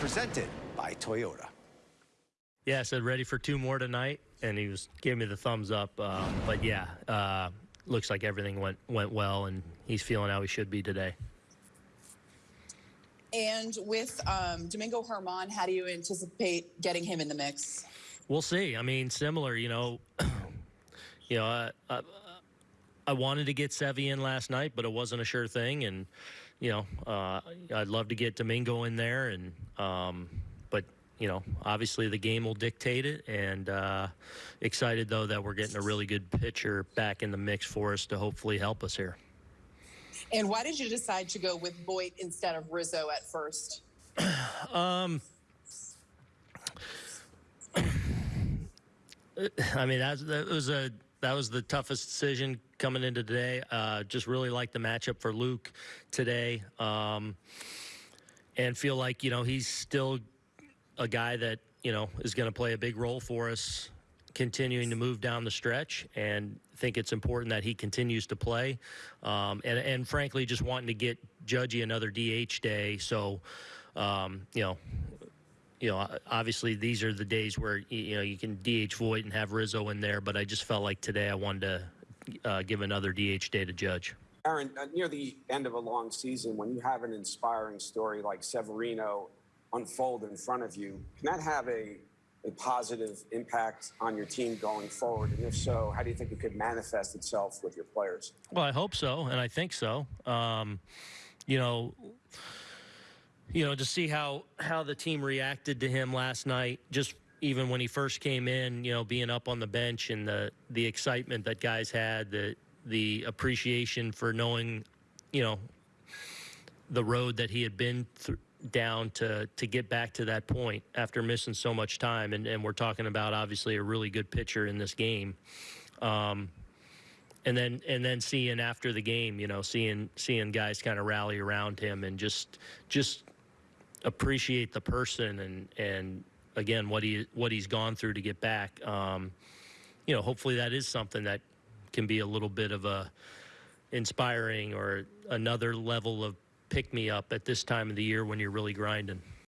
presented by Toyota. Yeah, I said ready for two more tonight, and he was giving me the thumbs up. Um, but yeah, uh, looks like everything went went well, and he's feeling how he should be today. And with um, Domingo Germán, how do you anticipate getting him in the mix? We'll see. I mean, similar. You know, you know, I, I, wanted to get Sevy in last night, but it wasn't a sure thing, and you know, uh, I'd love to get Domingo in there, and um, but you know, obviously the game will dictate it. And uh, excited though that we're getting a really good pitcher back in the mix for us to hopefully help us here. And why did you decide to go with Voit instead of Rizzo at first? um, I mean, that, that was a that was the toughest decision coming into today. Uh, just really like the matchup for Luke today, um, and feel like you know he's still a guy that you know is going to play a big role for us continuing to move down the stretch and think it's important that he continues to play um, and, and frankly just wanting to get judgy another dh day so um, you know you know obviously these are the days where you know you can dh Voit and have rizzo in there but i just felt like today i wanted to uh, give another dh day to judge aaron uh, near the end of a long season when you have an inspiring story like severino unfold in front of you, can that have a, a positive impact on your team going forward? And if so, how do you think it could manifest itself with your players? Well, I hope so, and I think so. Um, you know, you know, to see how how the team reacted to him last night, just even when he first came in, you know, being up on the bench and the the excitement that guys had, the the appreciation for knowing, you know, the road that he had been through down to to get back to that point after missing so much time. And, and we're talking about obviously a really good pitcher in this game. Um, and then and then seeing after the game, you know, seeing seeing guys kind of rally around him and just just appreciate the person and and again what he what he's gone through to get back. Um, you know, hopefully that is something that can be a little bit of a inspiring or another level of pick me up at this time of the year when you're really grinding.